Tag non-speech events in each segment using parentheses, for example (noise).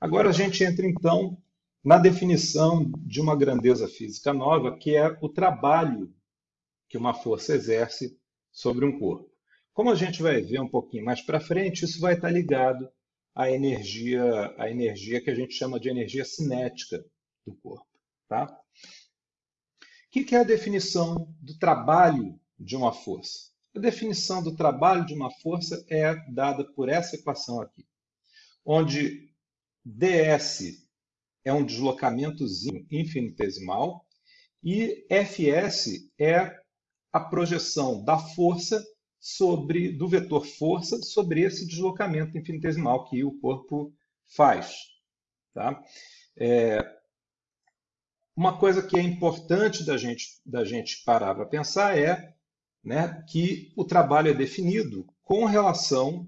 Agora a gente entra então na definição de uma grandeza física nova, que é o trabalho que uma força exerce sobre um corpo. Como a gente vai ver um pouquinho mais para frente, isso vai estar ligado à energia, à energia que a gente chama de energia cinética do corpo. Tá? O que é a definição do trabalho de uma força? A definição do trabalho de uma força é dada por essa equação aqui, onde ds é um deslocamentozinho infinitesimal e Fs é a projeção da força sobre do vetor força sobre esse deslocamento infinitesimal que o corpo faz. Tá? É, uma coisa que é importante da gente, da gente parar para pensar é né, que o trabalho é definido com relação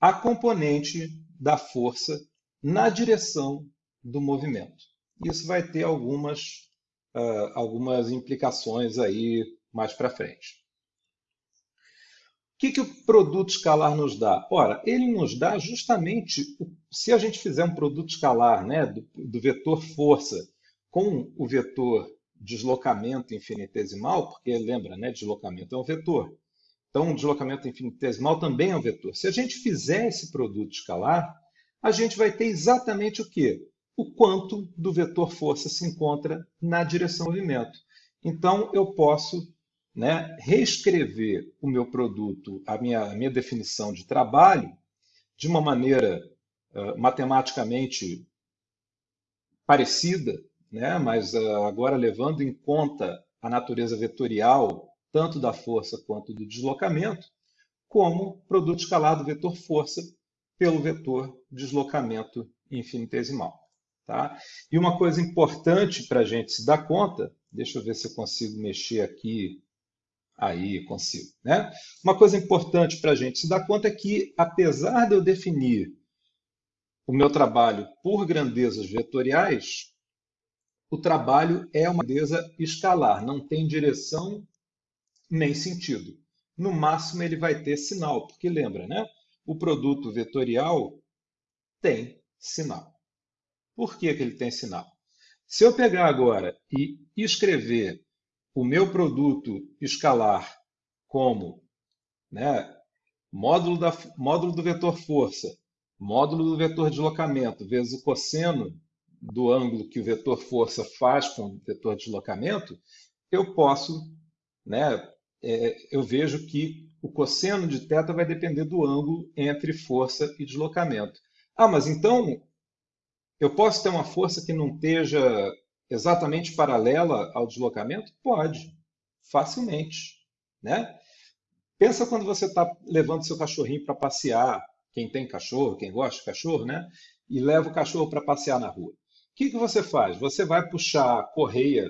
à componente da força na direção do movimento. Isso vai ter algumas, uh, algumas implicações aí mais para frente. O que, que o produto escalar nos dá? Ora, ele nos dá justamente, se a gente fizer um produto escalar né, do, do vetor força com o vetor deslocamento infinitesimal, porque lembra, né, deslocamento é um vetor. Então, deslocamento infinitesimal também é um vetor. Se a gente fizer esse produto escalar, a gente vai ter exatamente o quê? O quanto do vetor força se encontra na direção movimento. Então, eu posso né, reescrever o meu produto, a minha, a minha definição de trabalho, de uma maneira uh, matematicamente parecida, né, mas uh, agora levando em conta a natureza vetorial, tanto da força quanto do deslocamento, como produto escalar do vetor força pelo vetor deslocamento infinitesimal. Tá? E uma coisa importante para a gente se dar conta, deixa eu ver se eu consigo mexer aqui, aí consigo. Né? Uma coisa importante para a gente se dar conta é que, apesar de eu definir o meu trabalho por grandezas vetoriais, o trabalho é uma grandeza escalar, não tem direção nem sentido. No máximo, ele vai ter sinal, porque lembra, né? O produto vetorial tem sinal. Por que, que ele tem sinal? Se eu pegar agora e escrever o meu produto escalar como né, módulo, da, módulo do vetor força, módulo do vetor deslocamento, vezes o cosseno do ângulo que o vetor força faz com o vetor deslocamento, eu posso, né, é, eu vejo que o cosseno de θ vai depender do ângulo entre força e deslocamento. Ah, mas então eu posso ter uma força que não esteja exatamente paralela ao deslocamento? Pode, facilmente. Né? Pensa quando você está levando seu cachorrinho para passear, quem tem cachorro, quem gosta de cachorro, né? e leva o cachorro para passear na rua. O que, que você faz? Você vai puxar a correia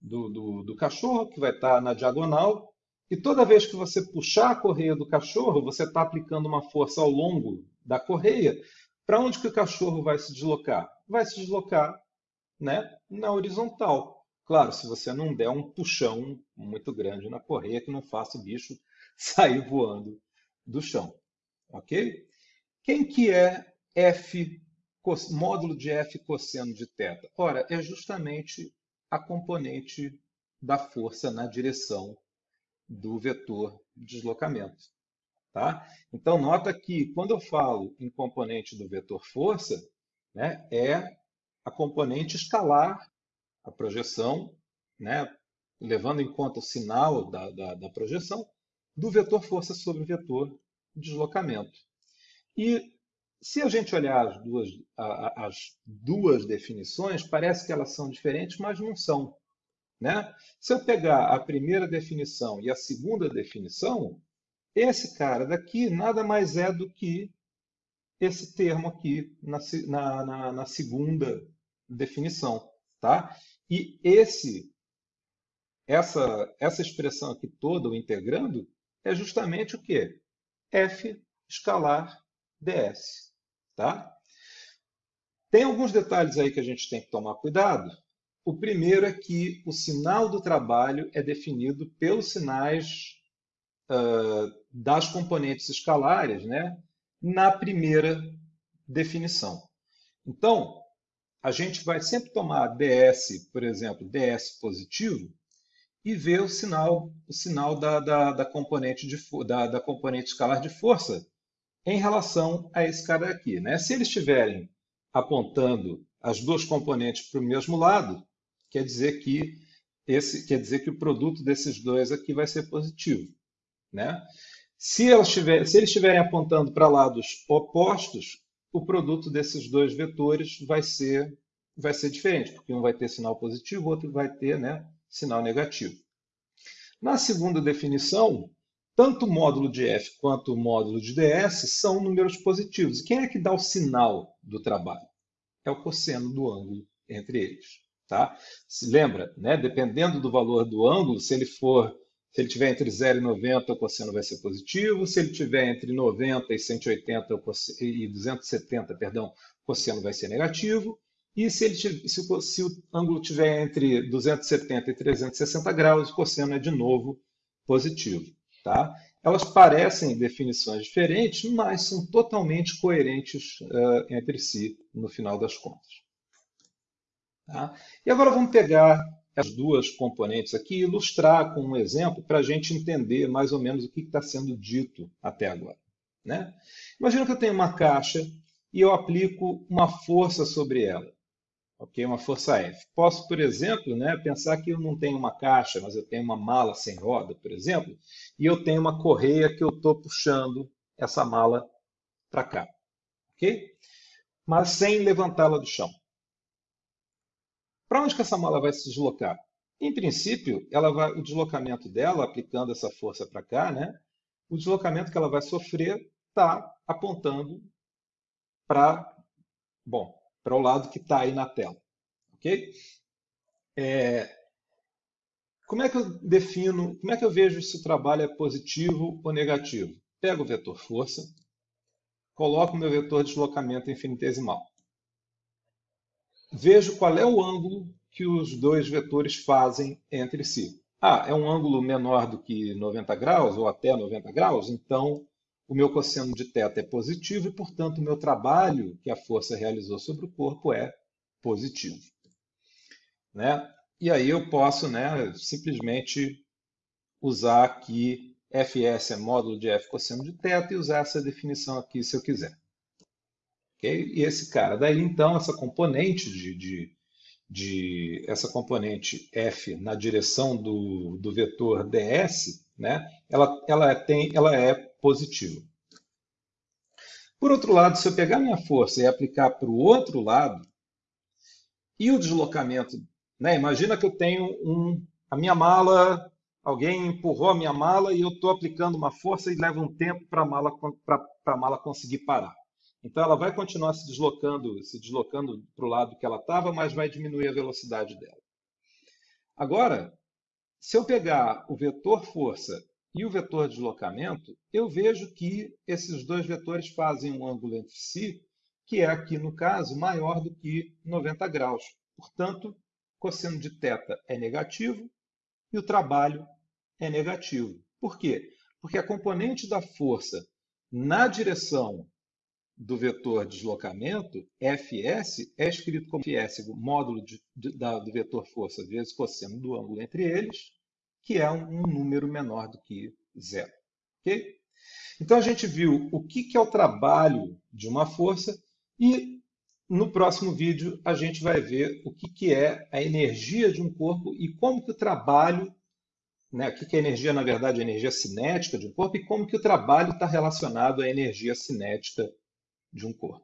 do, do, do cachorro, que vai estar tá na diagonal, e toda vez que você puxar a correia do cachorro, você está aplicando uma força ao longo da correia. Para onde que o cachorro vai se deslocar? Vai se deslocar né, na horizontal. Claro, se você não der um puxão muito grande na correia que não faça o bicho (laughs) sair voando do chão. Ok? Quem que é f, módulo de f cosseno de θ? Ora, é justamente a componente da força na direção do vetor de deslocamento. Tá? Então, nota que quando eu falo em componente do vetor força, né, é a componente escalar, a projeção, né, levando em conta o sinal da, da, da projeção, do vetor força sobre o vetor deslocamento. E se a gente olhar as duas, as duas definições, parece que elas são diferentes, mas não são. Né? Se eu pegar a primeira definição e a segunda definição, esse cara daqui nada mais é do que esse termo aqui na, na, na segunda definição. Tá? E esse, essa, essa expressão aqui toda, o integrando, é justamente o que? f escalar ds. Tá? Tem alguns detalhes aí que a gente tem que tomar cuidado, o primeiro é que o sinal do trabalho é definido pelos sinais uh, das componentes escalares né, na primeira definição. Então, a gente vai sempre tomar ds, por exemplo, ds positivo, e ver o sinal, o sinal da, da, da componente, de, da, da componente escalar de força em relação a esse cara aqui. Né? Se eles estiverem apontando as duas componentes para o mesmo lado, quer dizer que esse quer dizer que o produto desses dois aqui vai ser positivo, né? Se, tiver, se eles estiverem apontando para lados opostos, o produto desses dois vetores vai ser vai ser diferente, porque um vai ter sinal positivo, o outro vai ter, né, sinal negativo. Na segunda definição, tanto o módulo de F quanto o módulo de ds são números positivos. Quem é que dá o sinal do trabalho? É o cosseno do ângulo entre eles. Tá? Se lembra, né? dependendo do valor do ângulo, se ele for se ele tiver entre 0 e 90, o cosseno vai ser positivo. Se ele tiver entre 90 e 180 e 270, perdão, o cosseno vai ser negativo. E se, ele, se, o, se o ângulo tiver entre 270 e 360 graus, o cosseno é de novo positivo. Tá? Elas parecem definições diferentes, mas são totalmente coerentes uh, entre si no final das contas. Tá? E agora vamos pegar as duas componentes aqui e ilustrar com um exemplo para a gente entender mais ou menos o que está sendo dito até agora. Né? Imagina que eu tenho uma caixa e eu aplico uma força sobre ela ok? Uma força F. Posso, por exemplo, né, pensar que eu não tenho uma caixa, mas eu tenho uma mala sem roda, por exemplo, e eu tenho uma correia que eu estou puxando essa mala para cá, ok? Mas sem levantá-la do chão. Para onde que essa mala vai se deslocar? Em princípio, ela vai, o deslocamento dela, aplicando essa força para cá, né, o deslocamento que ela vai sofrer está apontando para, bom, para o lado que está aí na tela. Ok? É, como é que eu defino, como é que eu vejo se o trabalho é positivo ou negativo? Pego o vetor força, coloco o meu vetor deslocamento infinitesimal. Vejo qual é o ângulo que os dois vetores fazem entre si. Ah, é um ângulo menor do que 90 graus, ou até 90 graus, então o meu cosseno de θ é positivo e, portanto, o meu trabalho que a força realizou sobre o corpo é positivo. Né? E aí eu posso né, simplesmente usar aqui Fs é módulo de F cosseno de θ e usar essa definição aqui se eu quiser. E esse cara, daí então essa componente de, de, de essa componente F na direção do, do vetor ds, né, ela, ela, tem, ela é positivo. Por outro lado, se eu pegar minha força e aplicar para o outro lado, e o deslocamento, né? imagina que eu tenho um, a minha mala, alguém empurrou a minha mala e eu estou aplicando uma força e leva um tempo para mala, a mala conseguir parar. Então ela vai continuar se deslocando, se deslocando para o lado que ela estava, mas vai diminuir a velocidade dela. Agora, se eu pegar o vetor força e o vetor deslocamento, eu vejo que esses dois vetores fazem um ângulo entre si, que é aqui no caso maior do que 90 graus. Portanto, cosseno de θ é negativo e o trabalho é negativo. Por quê? Porque a componente da força na direção do vetor deslocamento, Fs, é escrito como Fs, módulo de, de, da, do vetor força vezes cosseno do ângulo entre eles, que é um, um número menor do que zero. Okay? Então a gente viu o que, que é o trabalho de uma força e no próximo vídeo a gente vai ver o que, que é a energia de um corpo e como que o trabalho, né, o que, que é energia, na verdade, a energia cinética de um corpo e como que o trabalho está relacionado à energia cinética de um corpo.